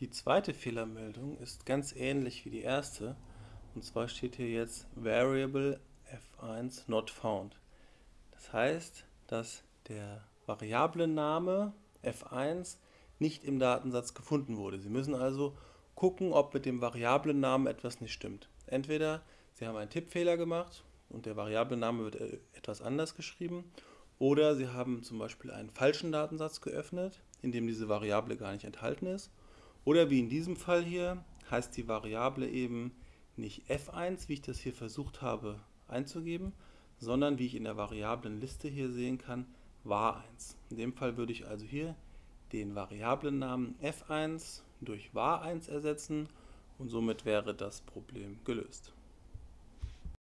Die zweite Fehlermeldung ist ganz ähnlich wie die erste. Und zwar steht hier jetzt Variable f1 not found. Das heißt, dass der Variablenname f1 nicht im Datensatz gefunden wurde. Sie müssen also gucken, ob mit dem Variablennamen etwas nicht stimmt. Entweder Sie haben einen Tippfehler gemacht und der Variablenname wird äh, etwas anders geschrieben, oder Sie haben zum Beispiel einen falschen Datensatz geöffnet, in dem diese Variable gar nicht enthalten ist oder wie in diesem Fall hier heißt die Variable eben nicht f1, wie ich das hier versucht habe einzugeben, sondern wie ich in der Variablenliste hier sehen kann, var1. In dem Fall würde ich also hier den Variablennamen f1 durch var1 ersetzen und somit wäre das Problem gelöst.